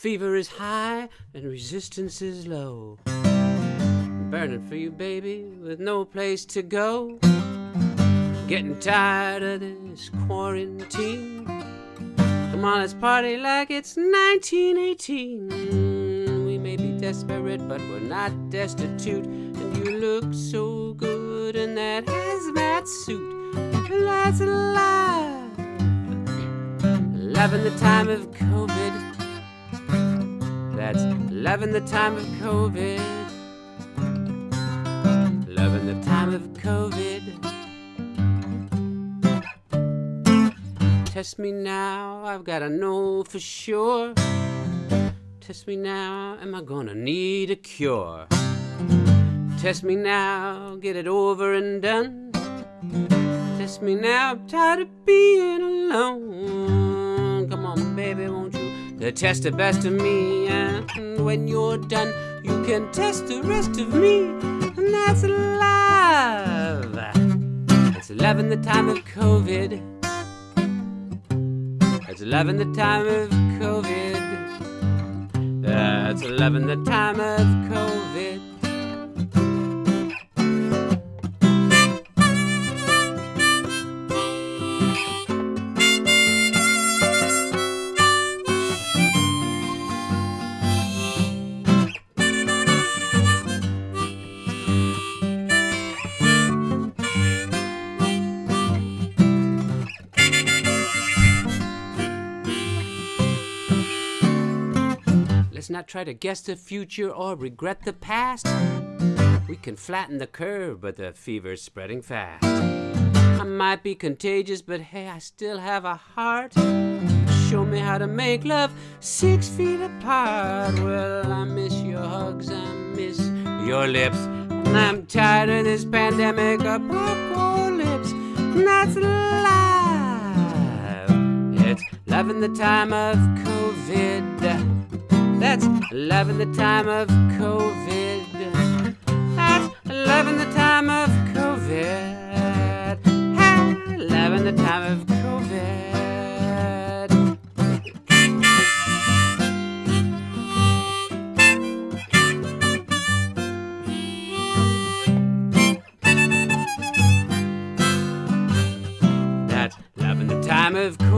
fever is high and resistance is low. Burning for you, baby, with no place to go. Getting tired of this quarantine. Come on, let's party like it's 1918. We may be desperate, but we're not destitute. And you look so good in that hazmat suit. That's alive. Loving the time of COVID. Loving the time of COVID. Loving the time of COVID. Test me now, I've gotta know for sure. Test me now, am I gonna need a cure? Test me now, get it over and done. Test me now, I'm tired of being alone. Come on? To test the best of me, and when you're done, you can test the rest of me, and that's love. It's love in the time of COVID. It's love in the time of COVID. That's love in the time of COVID. Not try to guess the future or regret the past. We can flatten the curve, but the fever's spreading fast. I might be contagious, but hey, I still have a heart. Show me how to make love six feet apart. Well, I miss your hugs, I miss your lips. And I'm tired of this pandemic apocalypse. That's life. It's love in the time of COVID. That's love in the time of COVID. That's love in the time of COVID. Love in the time of COVID. That's love in the time of COVID.